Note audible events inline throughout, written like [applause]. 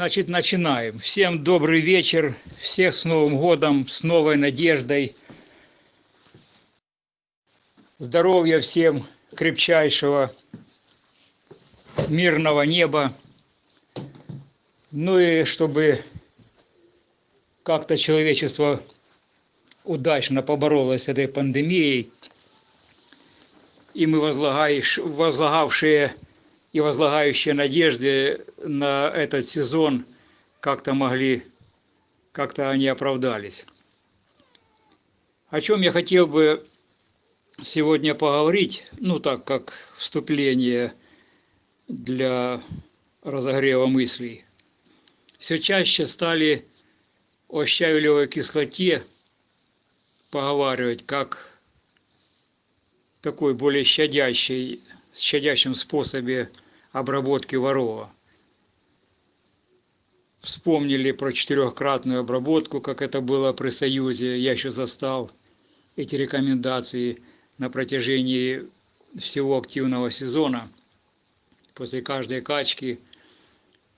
Значит, начинаем. Всем добрый вечер, всех с Новым годом, с новой надеждой. Здоровья всем крепчайшего, мирного неба. Ну и чтобы как-то человечество удачно поборолось с этой пандемией, и мы возлагавшие и возлагающие надежды на этот сезон как-то могли, как-то они оправдались. О чем я хотел бы сегодня поговорить, ну так как вступление для разогрева мыслей. Все чаще стали о щавелевой кислоте поговаривать как такой более щадящей щадящем способе обработки ворова. Вспомнили про четырехкратную обработку, как это было при Союзе. Я еще застал эти рекомендации на протяжении всего активного сезона. После каждой качки,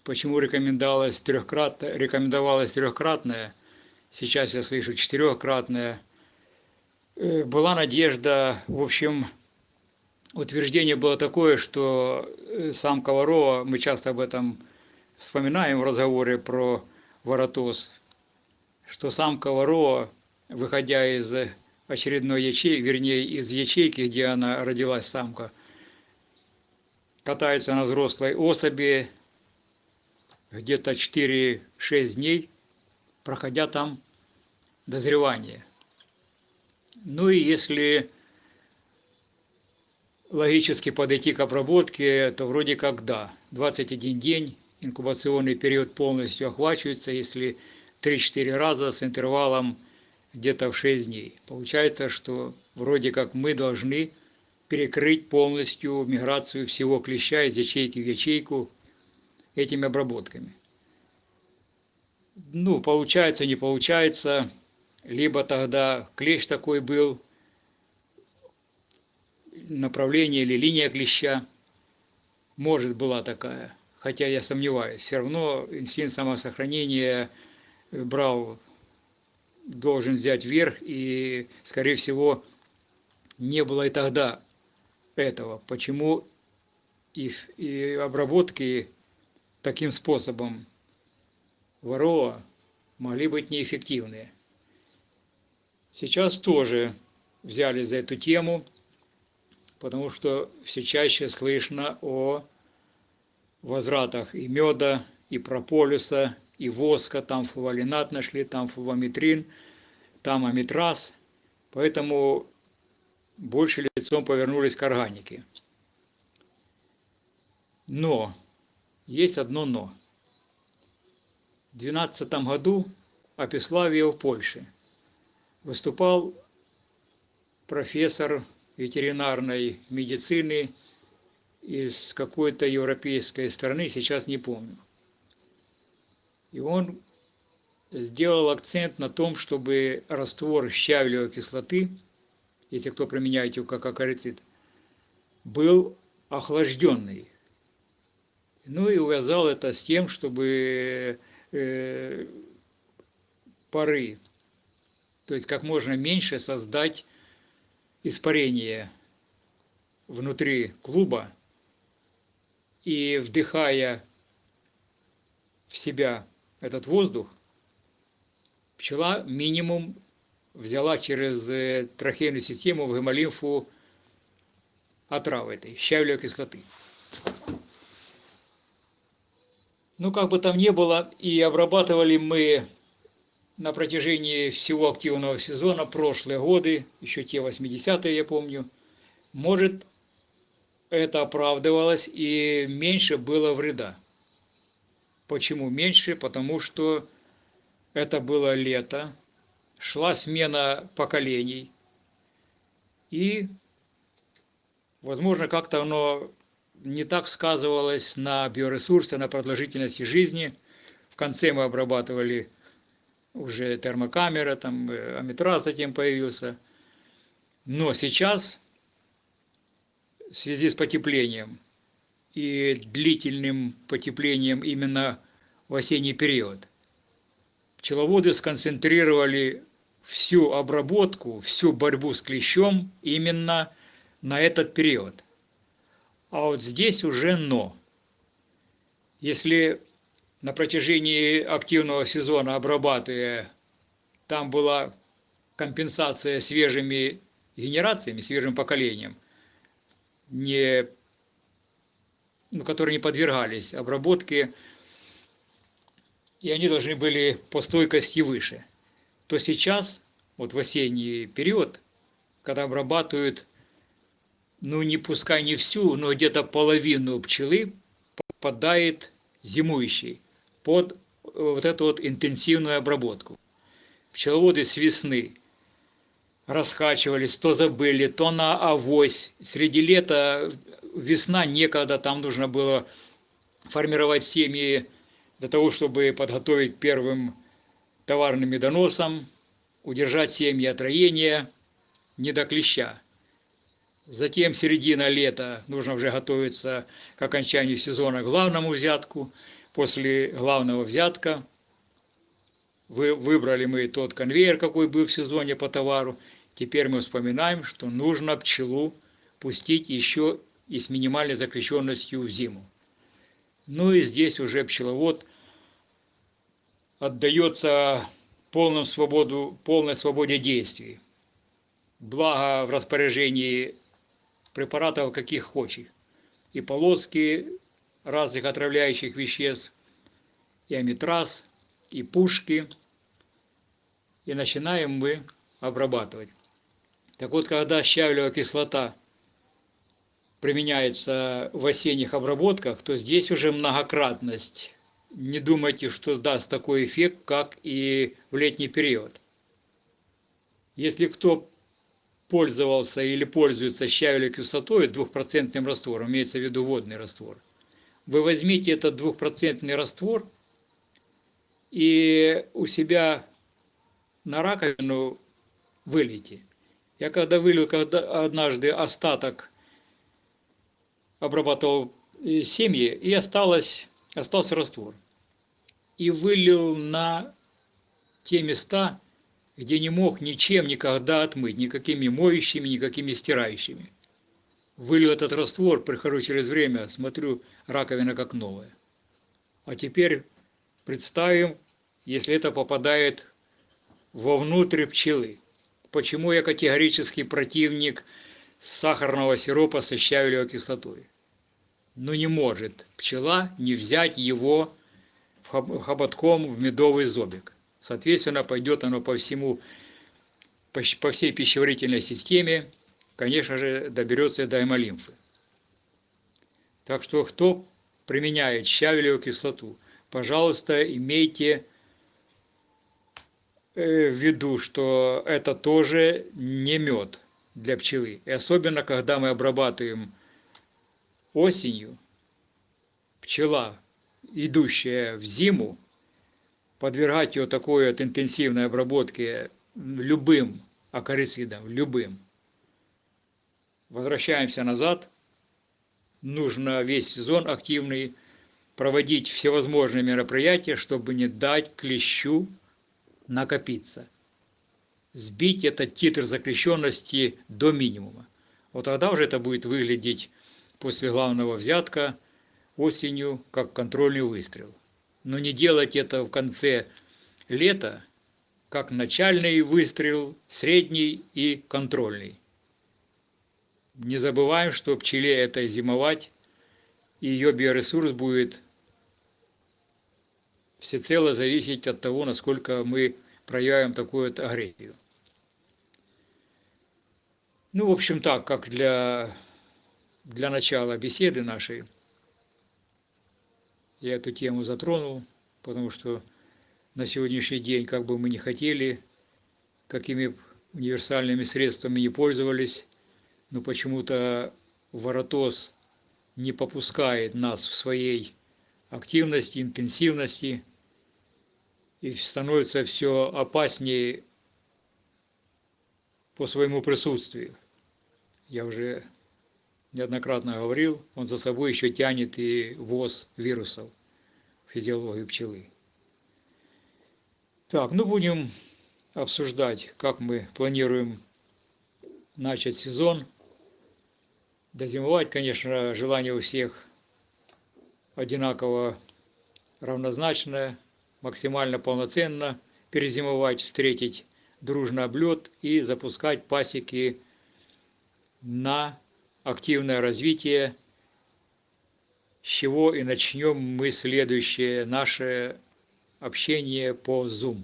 почему рекомендовалось трехкратное, рекомендовалось трехкратное, сейчас я слышу четырехкратное. Э, была надежда, в общем, утверждение было такое, что э, сам Коварова, мы часто об этом вспоминаем в разговоре про воротоз, что сам Коварова, выходя из очередной ячейки, вернее, из ячейки, где она родилась, самка, катается на взрослой особи где-то 4-6 дней, проходя там дозревание. Ну и если логически подойти к обработке, то вроде как да, 21 день, инкубационный период полностью охвачивается, если 3-4 раза с интервалом где-то в 6 дней. Получается, что вроде как мы должны перекрыть полностью миграцию всего клеща из ячейки в ячейку этими обработками. Ну, получается, не получается, либо тогда клещ такой был, направление или линия клеща. Может, была такая, хотя я сомневаюсь. Все равно инстинкт самосохранения брал, должен взять верх, и, скорее всего, не было и тогда этого. Почему и, и обработки таким способом ворова могли быть неэффективные. Сейчас тоже взяли за эту тему – потому что все чаще слышно о возвратах и меда, и прополиса, и воска, там флуоринат нашли, там флуометрин, там амитраз, поэтому больше лицом повернулись к органике. Но, есть одно но. В 2012 году Апиславия в Польше выступал профессор ветеринарной медицины из какой-то европейской страны, сейчас не помню. И он сделал акцент на том, чтобы раствор щавелевой кислоты, если кто применяет его как акарицид, был охлажденный. Ну и увязал это с тем, чтобы э, пары, то есть как можно меньше создать испарение внутри клуба и вдыхая в себя этот воздух, пчела минимум взяла через э, трахейную систему в гемолимфу отравы этой, щавелевой кислоты. Ну, как бы там ни было, и обрабатывали мы на протяжении всего активного сезона, прошлые годы, еще те 80-е, я помню, может, это оправдывалось и меньше было вреда. Почему меньше? Потому что это было лето, шла смена поколений, и, возможно, как-то оно не так сказывалось на биоресурсе, на продолжительности жизни. В конце мы обрабатывали уже термокамера, там э, амитраз затем появился. Но сейчас, в связи с потеплением и длительным потеплением именно в осенний период, пчеловоды сконцентрировали всю обработку, всю борьбу с клещом именно на этот период. А вот здесь уже но. Если на протяжении активного сезона обрабатывая, там была компенсация свежими генерациями, свежим поколением, не, ну, которые не подвергались обработке, и они должны были по стойкости выше, то сейчас, вот в осенний период, когда обрабатывают, ну не пускай не всю, но где-то половину пчелы попадает зимующей под э, вот эту вот интенсивную обработку. Пчеловоды с весны раскачивались, то забыли, то на авось. Среди лета, весна некогда, там нужно было формировать семьи для того, чтобы подготовить первым товарным медоносом, удержать семьи от роения, не до клеща. Затем середина лета нужно уже готовиться к окончанию сезона к главному взятку – после главного взятка вы, выбрали мы тот конвейер, какой был в сезоне по товару. Теперь мы вспоминаем, что нужно пчелу пустить еще и с минимальной закрещенностью в зиму. Ну и здесь уже пчеловод отдается полном свободу, полной свободе действий. Благо в распоряжении препаратов каких хочет. И полоски, разных отравляющих веществ, и амитраз, и пушки, и начинаем мы обрабатывать. Так вот, когда щавелевая кислота применяется в осенних обработках, то здесь уже многократность. Не думайте, что даст такой эффект, как и в летний период. Если кто пользовался или пользуется щавелевой кислотой двухпроцентным раствором, имеется в виду водный раствор – вы возьмите этот двухпроцентный раствор и у себя на раковину вылейте. Я когда вылил когда однажды остаток, обрабатывал э, семьи, и осталось, остался раствор. И вылил на те места, где не мог ничем никогда отмыть, никакими моющими, никакими стирающими вылил этот раствор, прихожу через время, смотрю, раковина как новая. А теперь представим, если это попадает вовнутрь пчелы. Почему я категорический противник сахарного сиропа со щавелевой кислотой? Ну не может пчела не взять его хоботком в медовый зобик. Соответственно, пойдет оно по всему, по всей пищеварительной системе, конечно же, доберется до гемолимфы. Так что, кто применяет щавелевую кислоту, пожалуйста, имейте э, в виду, что это тоже не мед для пчелы. И особенно, когда мы обрабатываем осенью, пчела, идущая в зиму, подвергать ее такой вот интенсивной обработке любым акарицидом, любым, возвращаемся назад. Нужно весь сезон активный проводить всевозможные мероприятия, чтобы не дать клещу накопиться. Сбить этот титр закрещенности до минимума. Вот тогда уже это будет выглядеть после главного взятка осенью как контрольный выстрел. Но не делать это в конце лета, как начальный выстрел, средний и контрольный. Не забываем, что пчеле это зимовать, и ее биоресурс будет всецело зависеть от того, насколько мы проявим такую вот агрессию. Ну, в общем, так, как для, для начала беседы нашей, я эту тему затронул, потому что на сегодняшний день, как бы мы ни хотели, какими универсальными средствами не пользовались, но почему-то Воротос не попускает нас в своей активности, интенсивности. и становится все опаснее по своему присутствию. Я уже неоднократно говорил, он за собой еще тянет и ввоз вирусов в физиологию пчелы. Так, ну будем обсуждать, как мы планируем начать сезон. Дозимовать, конечно, желание у всех одинаково равнозначное, максимально полноценно перезимовать, встретить дружно облет и запускать пасеки на активное развитие, с чего и начнем мы следующее наше общение по Zoom.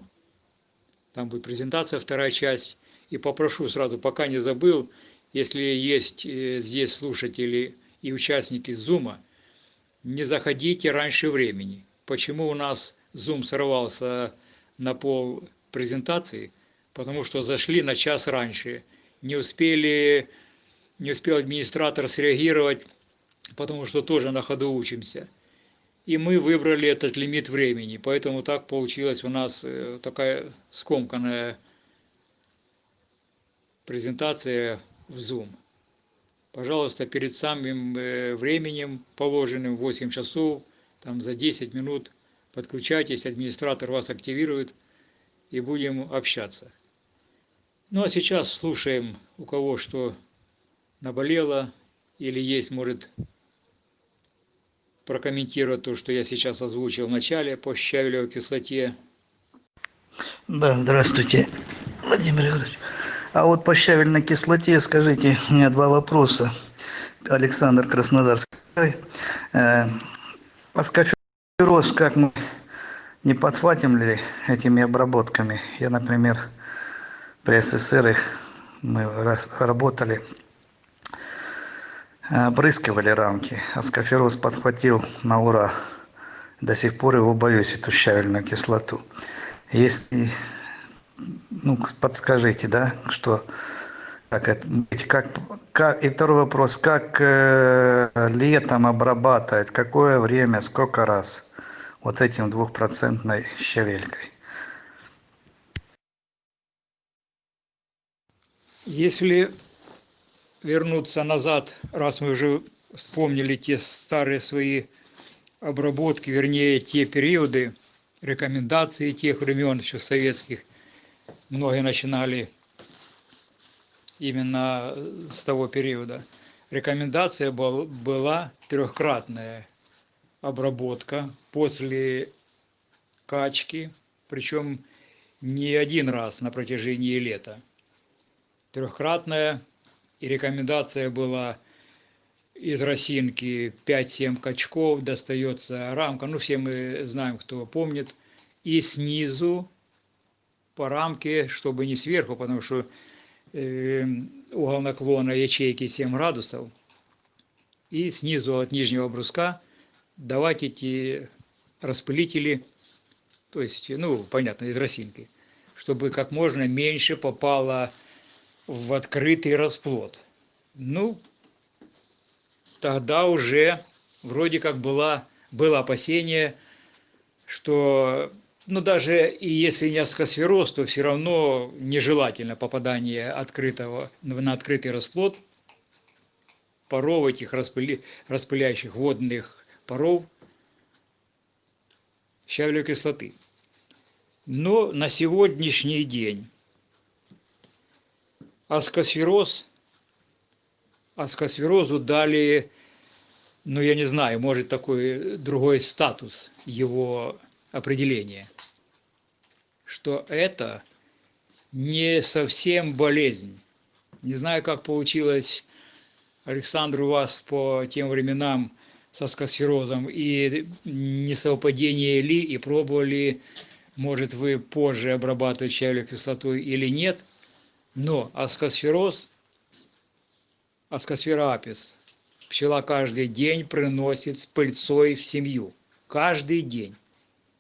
Там будет презентация, вторая часть. И попрошу сразу, пока не забыл, если есть э, здесь слушатели и участники Zoom, не заходите раньше времени. Почему у нас Zoom сорвался на пол презентации? Потому что зашли на час раньше. Не успели, не успел администратор среагировать, потому что тоже на ходу учимся. И мы выбрали этот лимит времени, поэтому так получилась у нас э, такая скомканная презентация в Zoom. Пожалуйста, перед самым э, временем, положенным 8 часов, там за 10 минут подключайтесь, администратор вас активирует и будем общаться. Ну а сейчас слушаем, у кого что наболело или есть, может, прокомментировать то, что я сейчас озвучил в начале по щавелевой кислоте. Да, здравствуйте, Владимир Егорович. А вот по щавельной кислоте, скажите, у меня два вопроса. Александр Краснодарский. Э, Аскофероз, как мы не подхватим ли этими обработками? Я, например, при СССР их мы работали опрыскивали рамки. А скафероз подхватил на ура. До сих пор его боюсь эту щавельную кислоту. Если ну подскажите да что как это быть как как и второй вопрос как э, летом обрабатывать какое время сколько раз вот этим двухпроцентной щавелькой? Если вернуться назад, раз мы уже вспомнили те старые свои обработки, вернее, те периоды, рекомендации тех времен еще советских, многие начинали именно с того периода. Рекомендация был, была трехкратная обработка после качки, причем не один раз на протяжении лета. Трехкратная и рекомендация была из росинки. 5-7 качков, достается рамка, ну все мы знаем, кто помнит, и снизу по рамке, чтобы не сверху, потому что э, угол наклона ячейки 7 градусов, и снизу от нижнего бруска давать эти распылители, то есть, ну, понятно, из росинки, чтобы как можно меньше попало в открытый расплод. Ну, тогда уже вроде как была, было опасение, что ну даже и если не аскосфероз, то все равно нежелательно попадание открытого, на открытый расплод паров этих распыли, распыляющих водных паров щавелевой кислоты. Но на сегодняшний день аскосфероз, аскосферозу дали, ну я не знаю, может такой другой статус его определения, что это не совсем болезнь. Не знаю, как получилось, Александр, у вас по тем временам со скосферозом и несовпадение ли, и пробовали, может, вы позже обрабатывать чайную кислотой или нет – но аскосфероз, аскосфера апис, пчела каждый день приносит с пыльцой в семью. Каждый день.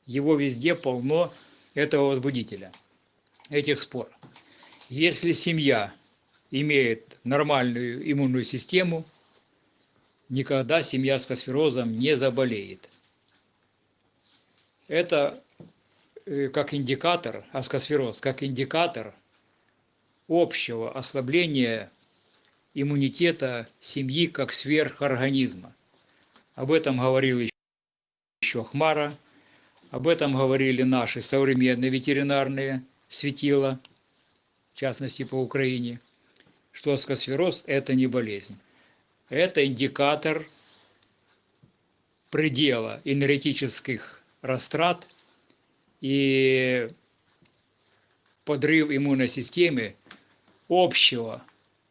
Его везде полно этого возбудителя, этих спор. Если семья имеет нормальную иммунную систему, никогда семья с косферозом не заболеет. Это э, как индикатор, аскосфероз, как индикатор общего ослабления иммунитета семьи как сверхорганизма. Об этом говорил еще Хмара, об этом говорили наши современные ветеринарные светила, в частности по Украине, что аскосфероз – это не болезнь. Это индикатор предела энергетических растрат и подрыв иммунной системы общего,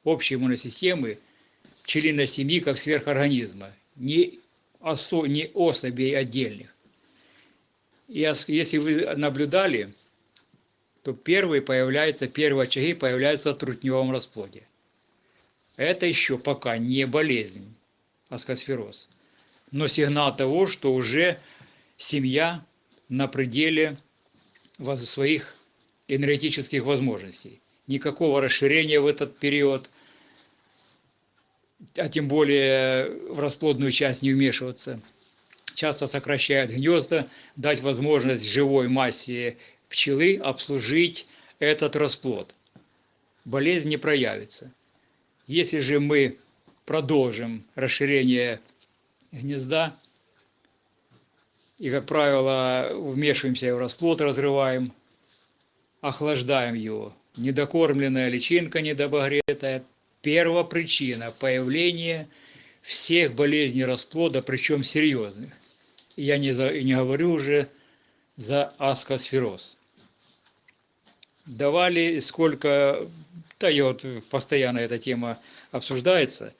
общей иммунной системы члена семьи как сверхорганизма, не, осо, не особей отдельных. И если вы наблюдали, то первые появляются, первые очаги появляются в трутневом расплоде. Это еще пока не болезнь, аскосфероз, но сигнал того, что уже семья на пределе своих энергетических возможностей. Никакого расширения в этот период, а тем более в расплодную часть не вмешиваться – часто сокращают гнезда, дать возможность живой массе пчелы обслужить этот расплод. Болезнь не проявится. Если же мы продолжим расширение гнезда, и, как правило, вмешиваемся в расплод, разрываем, охлаждаем его. Недокормленная личинка недобогретая – первопричина появления всех болезней расплода, причем серьезных я не, за, не говорю уже за аскосфероз. Давали сколько, да и вот постоянно эта тема обсуждается,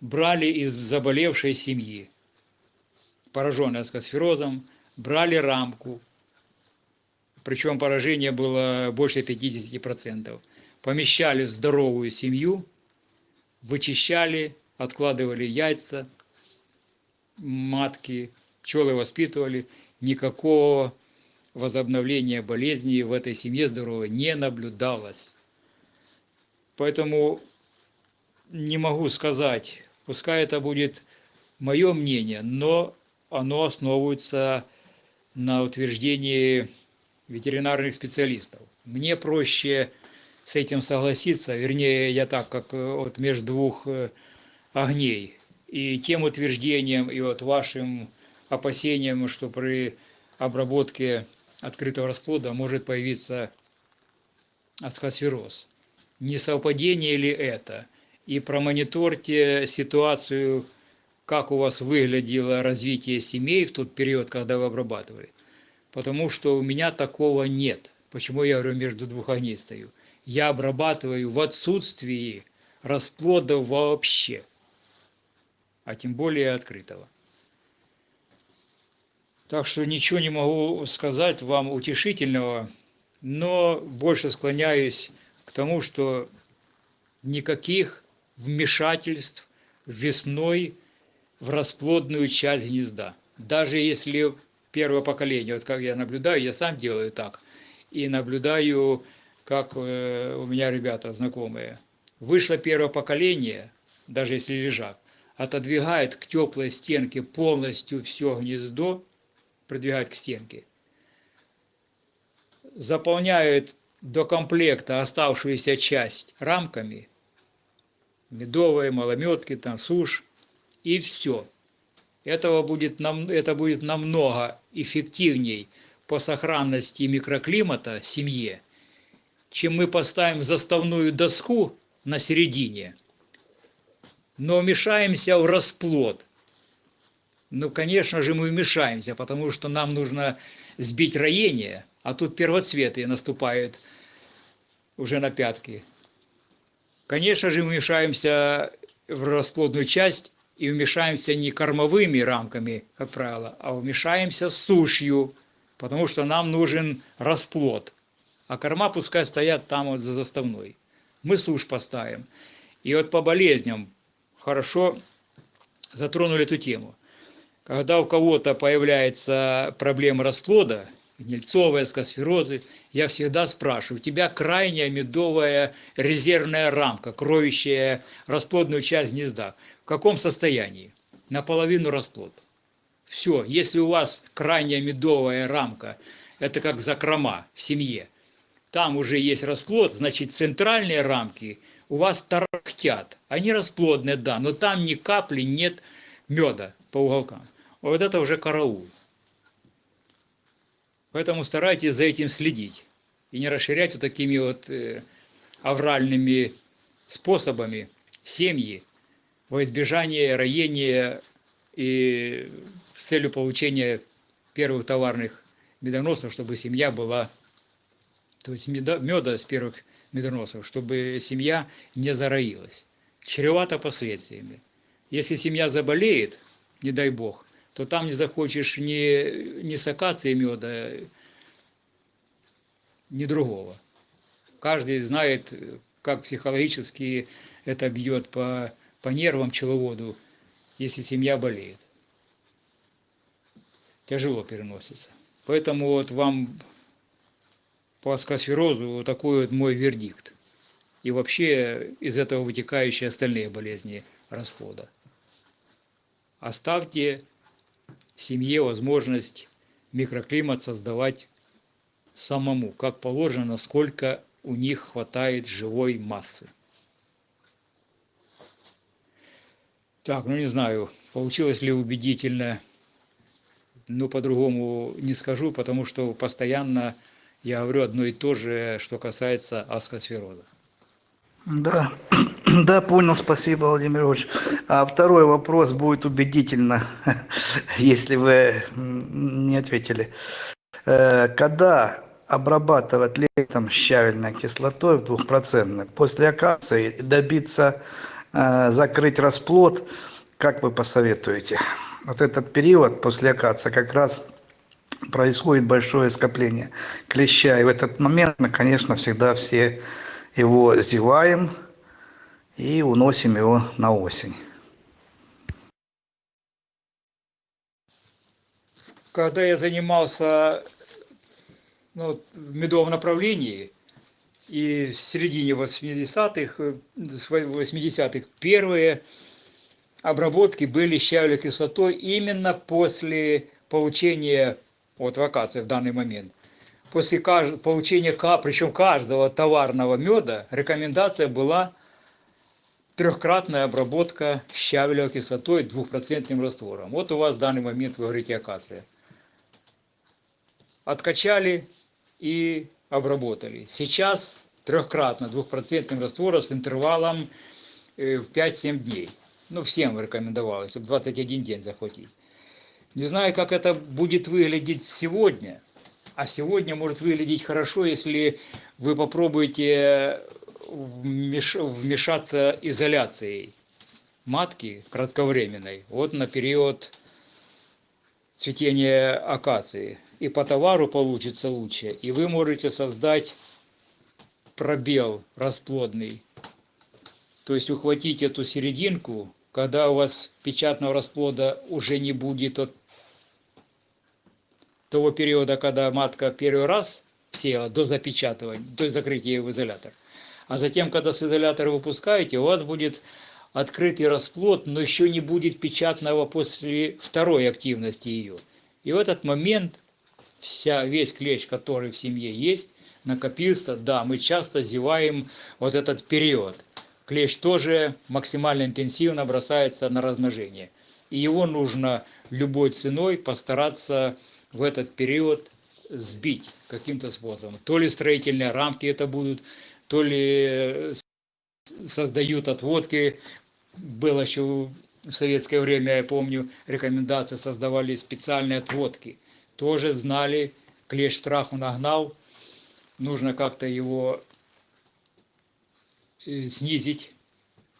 брали из заболевшей семьи, пораженной аскосферозом, брали рамку, причем поражение было больше 50%, помещали в здоровую семью, вычищали, откладывали яйца, матки, пчелы воспитывали, никакого возобновления болезни в этой семье здоровой не наблюдалось. Поэтому не могу сказать, пускай это будет мое мнение, но оно основывается на утверждении ветеринарных специалистов. Мне проще с этим согласиться, вернее, я так, как э, вот между двух э, огней. И тем утверждением, и вот вашим опасениям, что при обработке открытого расплода может появиться ацкосфероз. Не совпадение ли это? И промониторьте ситуацию, как у вас выглядело развитие семей в тот период, когда вы обрабатывали. Потому что у меня такого нет. Почему я говорю, между двух огней стою? Я обрабатываю в отсутствии расплода вообще, а тем более открытого. Так что ничего не могу сказать вам утешительного, но больше склоняюсь к тому, что никаких вмешательств весной в расплодную часть гнезда. Даже если первое поколение, вот как я наблюдаю, я сам делаю так, и наблюдаю, как э, у меня ребята знакомые. Вышло первое поколение, даже если лежак, отодвигает к теплой стенке полностью все гнездо, продвигают к стенке. Заполняют до комплекта оставшуюся часть рамками, медовые, малометки, там, сушь, и все. Этого будет, нам, это будет намного эффективней по сохранности микроклимата семье, чем мы поставим заставную доску на середине, но вмешаемся в расплод, ну, конечно же, мы вмешаемся, потому что нам нужно сбить роение, а тут первоцветы наступают уже на пятки. Конечно же, мы вмешаемся в расплодную часть и вмешаемся не кормовыми рамками, как правило, а вмешаемся сушью, потому что нам нужен расплод. А корма пускай стоят там вот за заставной. Мы сушь поставим. И вот по болезням хорошо затронули эту тему. Когда у кого-то появляется проблема расплода, гнильцовая, скосферозы, я всегда спрашиваю, у тебя крайняя медовая резервная рамка, кроющая расплодную часть гнезда, в каком состоянии? Наполовину расплод. Все, если у вас крайняя медовая рамка это как закрома в семье. Там уже есть расплод, значит центральные рамки у вас тарахтят. Они расплодные, да, но там ни капли нет меда по уголкам. Вот это уже караул. Поэтому старайтесь за этим следить и не расширять вот такими вот э, авральными способами семьи во избежание роения и с целью получения первых товарных медоносов, чтобы семья была, то есть меда, меда с первых медоносов, чтобы семья не зароилась. Чревато последствиями. Если семья заболеет, не дай бог, то там не захочешь ни, ни с акации меда, ни другого. Каждый знает, как психологически это бьет по, по нервам пчеловоду, если семья болеет. Тяжело переносится. Поэтому вот вам по аскосферозу вот такой вот мой вердикт. И вообще из этого вытекающие остальные болезни расплода. Оставьте семье возможность микроклимат создавать самому, как положено, насколько у них хватает живой массы. Так, ну не знаю, получилось ли убедительно, но по-другому не скажу, потому что постоянно я говорю одно и то же, что касается аскосфероза. Да, [clears throat] да, понял, спасибо, Владимир Ильич. А второй вопрос будет убедительно, [laughs] если вы не ответили. Э, когда обрабатывать летом щавельной кислотой в двухпроцентной, после акации добиться э, закрыть расплод, как вы посоветуете? Вот этот период после акации как раз происходит большое скопление клеща. И в этот момент мы, конечно, всегда все его зеваем и уносим его на осень. Когда я занимался ну, в медовом направлении, и в середине 80-х, 80-х первые обработки были щавелевой кислотой именно после получения вот вакации в данный момент. После получения, причем каждого товарного меда, рекомендация была трехкратная обработка щавелевой кислотой двухпроцентным раствором. Вот у вас в данный момент вы говорите акация. Откачали и обработали. Сейчас трехкратно двухпроцентным раствором с интервалом э, в 5-7 дней. Ну, всем рекомендовалось, чтобы 21 день захватить. Не знаю, как это будет выглядеть сегодня, а сегодня может выглядеть хорошо, если вы попробуете вмешаться изоляцией матки кратковременной, вот на период цветения акации. И по товару получится лучше, и вы можете создать пробел расплодный. То есть ухватить эту серединку когда у вас печатного расплода уже не будет от того периода, когда матка первый раз села до запечатывания, до закрытия в изолятор. А затем, когда с изолятора выпускаете, у вас будет открытый расплод, но еще не будет печатного после второй активности ее. И в этот момент вся, весь клещ, который в семье есть, накопился, да, мы часто зеваем вот этот период клещ тоже максимально интенсивно бросается на размножение. И его нужно любой ценой постараться в этот период сбить каким-то способом. То ли строительные рамки это будут, то ли создают отводки. Было еще в советское время, я помню, рекомендации создавали специальные отводки. Тоже знали, клещ страху нагнал, нужно как-то его Э, снизить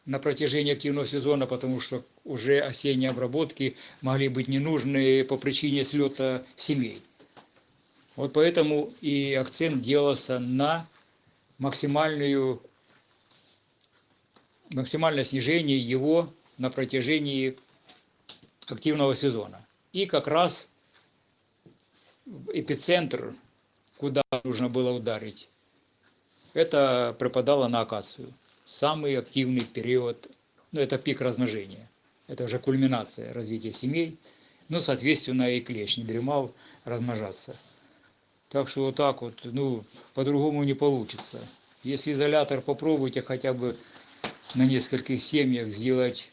на протяжении активного сезона, потому что уже осенние обработки могли быть ненужны по причине слета семей. Вот поэтому и акцент делался на максимальную, максимальное снижение его на протяжении активного сезона. И как раз эпицентр, куда нужно было ударить, это припадало на акацию. Самый активный период, ну это пик размножения, это уже кульминация развития семей, ну соответственно и клещ не дремал размножаться. Так что вот так вот, ну, по-другому не получится. Если изолятор попробуйте хотя бы на нескольких семьях сделать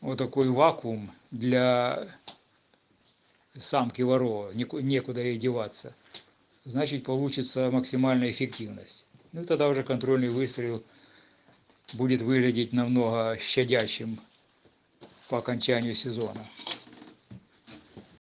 вот такой вакуум для самки ворова, некуда ей деваться, значит получится максимальная эффективность. Ну тогда уже контрольный выстрел будет выглядеть намного щадящим по окончанию сезона.